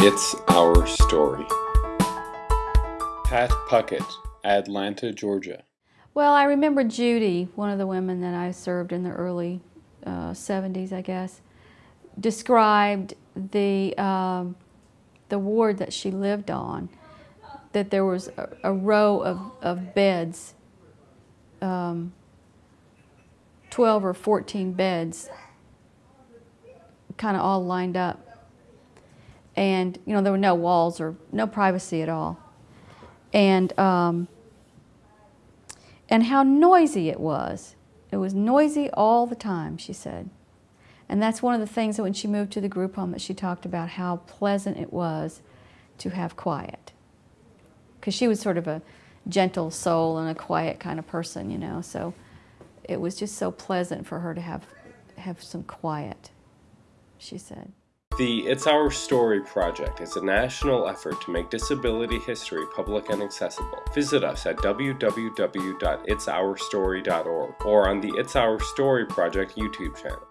It's Our Story. Pat Puckett, Atlanta, Georgia. Well, I remember Judy, one of the women that I served in the early uh, 70s, I guess, described the, um, the ward that she lived on, that there was a, a row of, of beds, um, 12 or 14 beds, kind of all lined up. And, you know, there were no walls or no privacy at all. And, um, and how noisy it was. It was noisy all the time, she said. And that's one of the things that when she moved to the group home that she talked about how pleasant it was to have quiet. Because she was sort of a gentle soul and a quiet kind of person, you know, so it was just so pleasant for her to have, have some quiet, she said. The It's Our Story project is a national effort to make disability history public and accessible. Visit us at www.itsourstory.org or on the It's Our Story project YouTube channel.